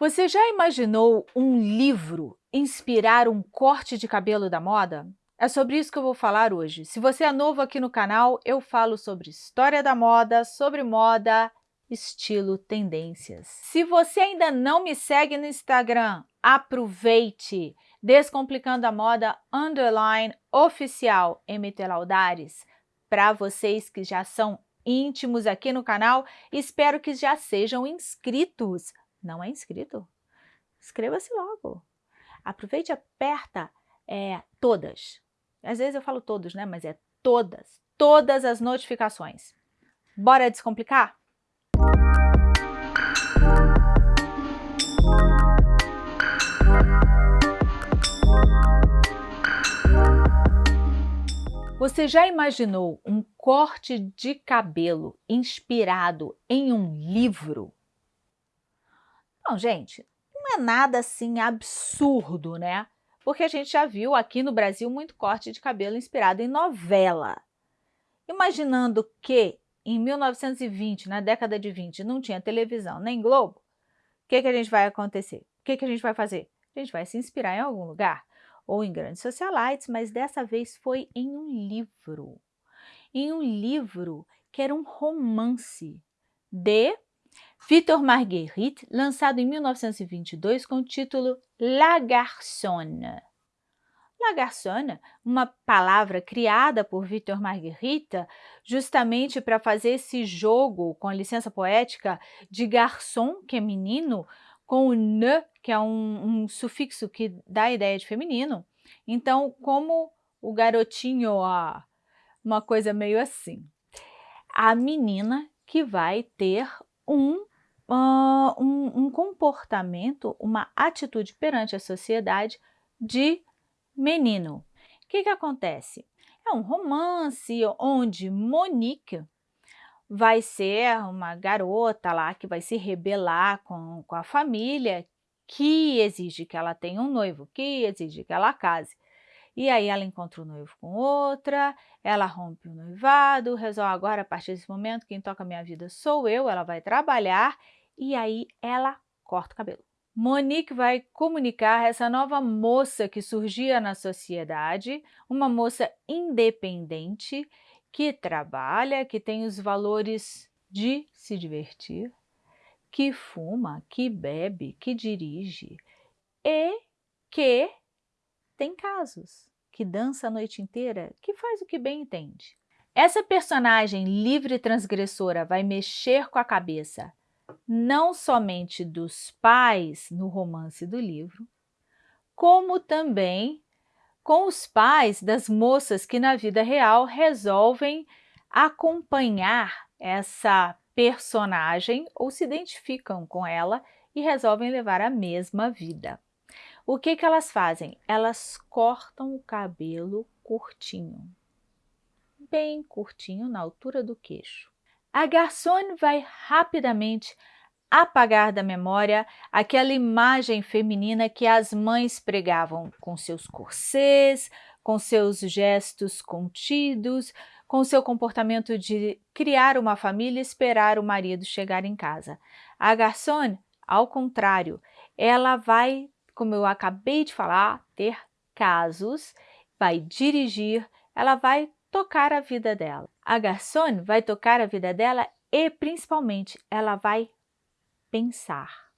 Você já imaginou um livro inspirar um corte de cabelo da moda? É sobre isso que eu vou falar hoje. Se você é novo aqui no canal, eu falo sobre história da moda, sobre moda, estilo, tendências. Se você ainda não me segue no Instagram, aproveite! Descomplicando a Moda Underline Oficial MT Laudares. Para vocês que já são íntimos aqui no canal, espero que já sejam inscritos não é inscrito? Inscreva-se logo. Aproveite e aperta é, todas. Às vezes eu falo todos, né? Mas é todas, todas as notificações. Bora descomplicar? Você já imaginou um corte de cabelo inspirado em um livro? Não, gente, não é nada assim absurdo, né? Porque a gente já viu aqui no Brasil muito corte de cabelo inspirado em novela. Imaginando que em 1920, na década de 20, não tinha televisão nem Globo, o que, que a gente vai acontecer? O que, que a gente vai fazer? A gente vai se inspirar em algum lugar, ou em grandes socialites, mas dessa vez foi em um livro. Em um livro que era um romance de Victor Marguerite, lançado em 1922 com o título La Garçonne. La Garçonne, uma palavra criada por Victor Marguerite justamente para fazer esse jogo, com licença poética, de garçom, que é menino, com o ne, que é um, um sufixo que dá a ideia de feminino. Então, como o garotinho, ó, uma coisa meio assim. A menina que vai ter um uh, um, um comportamento, uma atitude perante a sociedade de menino. O que, que acontece? É um romance onde Monique vai ser uma garota lá que vai se rebelar com, com a família, que exige que ela tenha um noivo, que exige que ela case. E aí ela encontra o noivo com outra, ela rompe o noivado, resolve agora, a partir desse momento, quem toca minha vida sou eu, ela vai trabalhar e aí ela corta o cabelo. Monique vai comunicar essa nova moça que surgia na sociedade, uma moça independente, que trabalha, que tem os valores de se divertir, que fuma, que bebe, que dirige e que tem casos, que dança a noite inteira, que faz o que bem entende. Essa personagem livre e transgressora vai mexer com a cabeça não somente dos pais no romance do livro, como também com os pais das moças que na vida real resolvem acompanhar essa personagem ou se identificam com ela e resolvem levar a mesma vida. O que, que elas fazem? Elas cortam o cabelo curtinho, bem curtinho, na altura do queixo. A garçom vai rapidamente apagar da memória aquela imagem feminina que as mães pregavam com seus corsês, com seus gestos contidos, com seu comportamento de criar uma família e esperar o marido chegar em casa. A garçom, ao contrário, ela vai, como eu acabei de falar, ter casos, vai dirigir, ela vai tocar a vida dela. A garçom vai tocar a vida dela e, principalmente, ela vai pensar.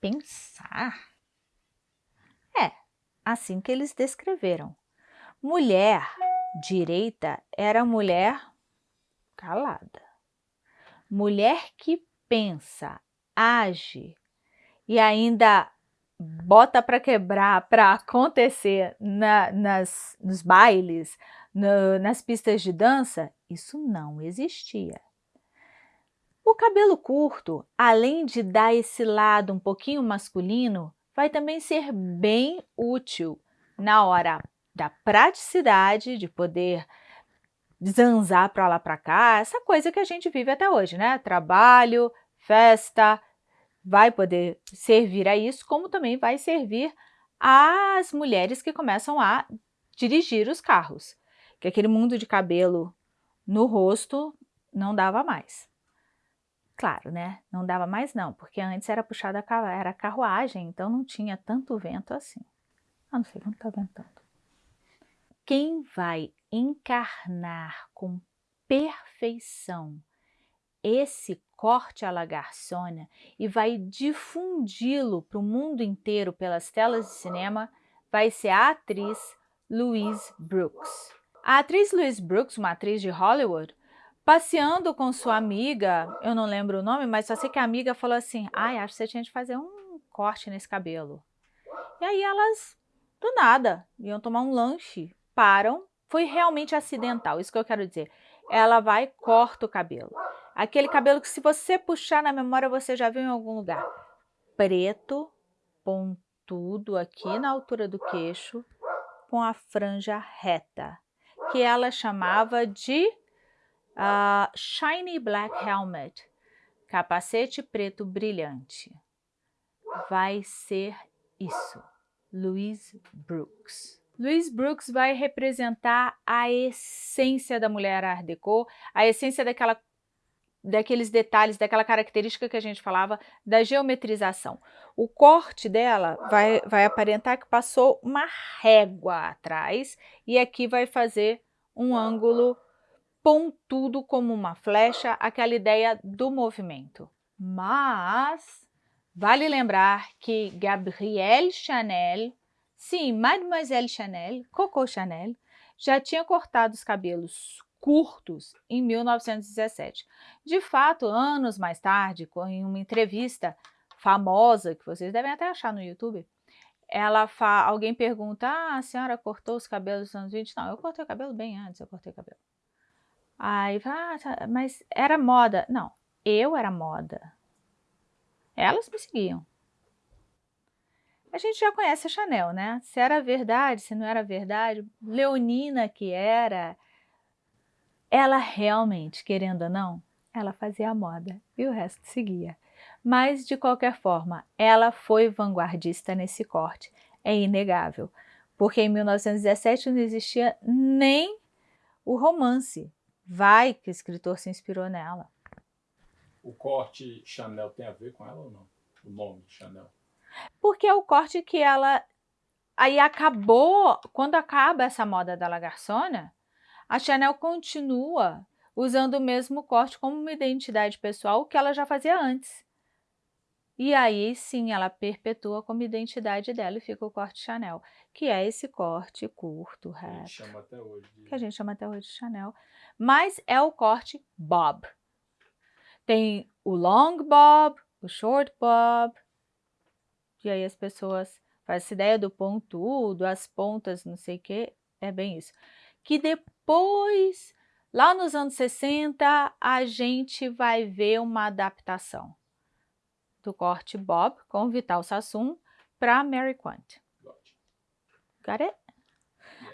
Pensar? É, assim que eles descreveram. Mulher direita era mulher calada. Mulher que pensa, age e ainda bota para quebrar, para acontecer na, nas, nos bailes, no, nas pistas de dança, isso não existia. O cabelo curto, além de dar esse lado um pouquinho masculino, vai também ser bem útil na hora da praticidade, de poder zanzar para lá para cá, essa coisa que a gente vive até hoje, né? Trabalho, festa, vai poder servir a isso, como também vai servir às mulheres que começam a dirigir os carros que aquele mundo de cabelo no rosto não dava mais. Claro, né? Não dava mais não, porque antes era puxada era carruagem, então não tinha tanto vento assim. Ah, não sei quanto tá ventando. Quem vai encarnar com perfeição esse corte à Lagarçona e vai difundi-lo para o mundo inteiro pelas telas de cinema vai ser a atriz Louise Brooks. A atriz Louise Brooks, uma atriz de Hollywood, passeando com sua amiga, eu não lembro o nome, mas só sei que a amiga falou assim, ai, acho que você tinha de fazer um corte nesse cabelo. E aí elas, do nada, iam tomar um lanche, param, foi realmente acidental, isso que eu quero dizer. Ela vai corta o cabelo. Aquele cabelo que se você puxar na memória você já viu em algum lugar. Preto, pontudo aqui na altura do queixo, com a franja reta, que ela chamava de uh, Shiny Black Helmet, capacete preto brilhante. Vai ser isso, Louise Brooks. Louise Brooks vai representar a essência da mulher Art Deco, a essência daquela daqueles detalhes, daquela característica que a gente falava da geometrização. O corte dela vai, vai aparentar que passou uma régua atrás e aqui vai fazer um ângulo pontudo como uma flecha, aquela ideia do movimento. Mas vale lembrar que Gabrielle Chanel, sim, Mademoiselle Chanel, Coco Chanel, já tinha cortado os cabelos curtos em 1917. De fato, anos mais tarde, em uma entrevista famosa, que vocês devem até achar no YouTube, ela fa... alguém pergunta, ah, a senhora cortou os cabelos nos anos 20? Não, eu cortei o cabelo bem antes, eu cortei o cabelo. Aí, ah, tá, mas era moda. Não, eu era moda. Elas me seguiam. A gente já conhece a Chanel, né? Se era verdade, se não era verdade, Leonina que era, ela realmente, querendo ou não, ela fazia a moda e o resto seguia. Mas, de qualquer forma, ela foi vanguardista nesse corte, é inegável. Porque em 1917 não existia nem o romance. Vai que o escritor se inspirou nela. O corte Chanel tem a ver com ela ou não? O nome Chanel? Porque é o corte que ela... Aí acabou, quando acaba essa moda da Lagarçona, a Chanel continua usando o mesmo corte como uma identidade pessoal que ela já fazia antes. E aí sim ela perpetua como identidade dela e fica o corte Chanel, que é esse corte curto, reto. Que a gente chama até hoje. De... Que a gente chama até hoje de Chanel. Mas é o corte bob. Tem o long bob, o short bob. E aí as pessoas fazem essa ideia do pontudo, as pontas, não sei o que, é bem isso que depois, lá nos anos 60, a gente vai ver uma adaptação do corte Bob com Vital Sassoon para Mary Quant. Got it?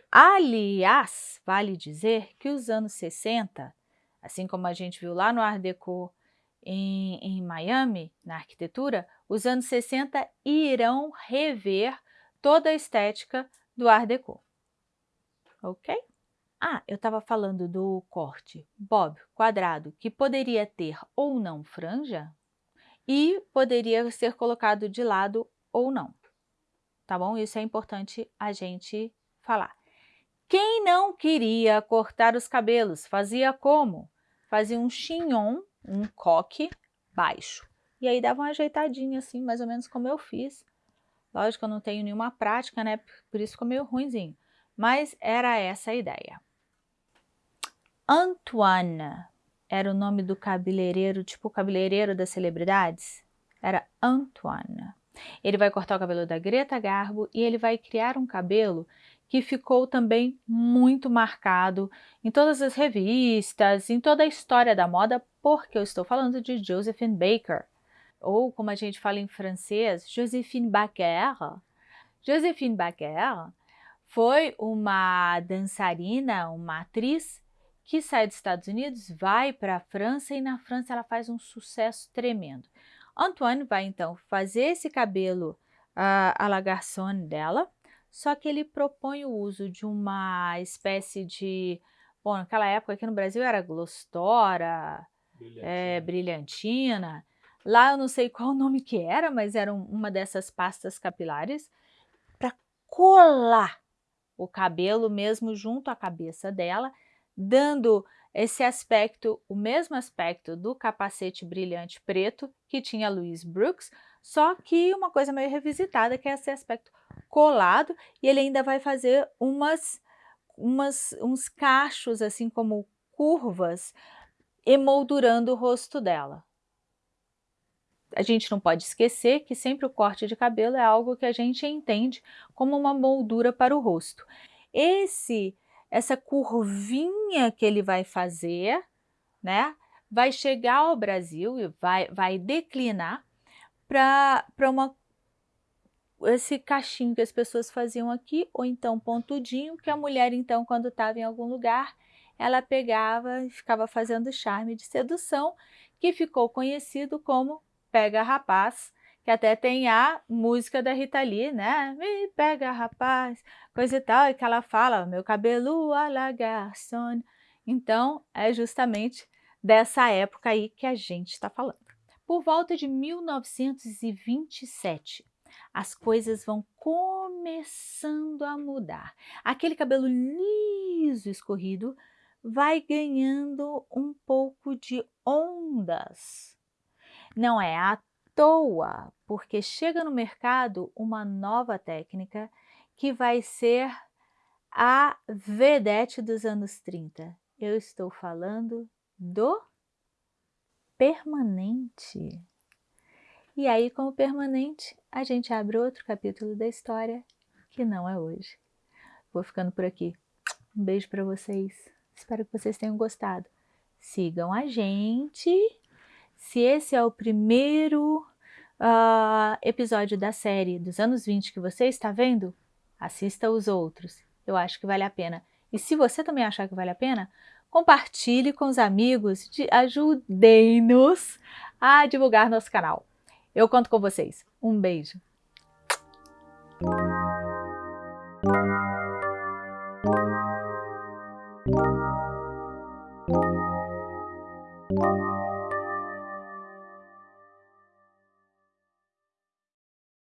Aliás, vale dizer que os anos 60, assim como a gente viu lá no Art Deco em, em Miami, na arquitetura, os anos 60 irão rever toda a estética do Art Deco. Ok? Ah, eu estava falando do corte bob quadrado, que poderia ter ou não franja e poderia ser colocado de lado ou não. Tá bom? Isso é importante a gente falar. Quem não queria cortar os cabelos, fazia como? Fazia um chignon, um coque baixo. E aí dava uma ajeitadinha assim, mais ou menos como eu fiz. Lógico eu não tenho nenhuma prática, né? Por isso ficou meio ruimzinho. Mas era essa a ideia. Antoine era o nome do cabeleireiro, tipo o cabeleireiro das celebridades? Era Antoine. Ele vai cortar o cabelo da Greta Garbo e ele vai criar um cabelo que ficou também muito marcado em todas as revistas, em toda a história da moda, porque eu estou falando de Josephine Baker, ou como a gente fala em francês, Josephine Baker. Josephine Baker foi uma dançarina, uma atriz que sai dos Estados Unidos, vai para a França e na França ela faz um sucesso tremendo. Antoine vai então fazer esse cabelo uh, à la garçon dela, só que ele propõe o uso de uma espécie de... Bom, naquela época aqui no Brasil era Glostora, Brilhantina. é, brilhantina. Lá eu não sei qual o nome que era, mas era um- uma dessas pastas capilares para colar o cabelo mesmo junto à cabeça dela, dando esse aspecto, o mesmo aspecto do capacete brilhante preto que tinha Louise Brooks, só que uma coisa meio revisitada, que é esse aspecto colado, e ele ainda vai fazer umas, umas uns cachos, assim como curvas, emoldurando o rosto dela. A gente não pode esquecer que sempre o corte de cabelo é algo que a gente entende como uma moldura para o rosto. Esse, essa curvinha que ele vai fazer, né, vai chegar ao Brasil e vai, vai declinar para uma esse cachinho que as pessoas faziam aqui, ou então pontudinho, que a mulher então quando estava em algum lugar, ela pegava e ficava fazendo charme de sedução, que ficou conhecido como Pega Rapaz, que até tem a música da Rita Lee, né? Me pega rapaz, coisa e tal, e que ela fala, meu cabelo a la garçon. Então, é justamente dessa época aí que a gente está falando. Por volta de 1927, as coisas vão começando a mudar. Aquele cabelo liso, escorrido, vai ganhando um pouco de ondas. Não é à toa, porque chega no mercado uma nova técnica que vai ser a vedete dos anos 30. Eu estou falando do permanente. E aí, com o permanente, a gente abre outro capítulo da história que não é hoje. Vou ficando por aqui. Um beijo para vocês. Espero que vocês tenham gostado. Sigam a gente. Se esse é o primeiro uh, episódio da série dos anos 20 que você está vendo, assista os outros. Eu acho que vale a pena. E se você também achar que vale a pena, compartilhe com os amigos, ajudem-nos a divulgar nosso canal. Eu conto com vocês. Um beijo.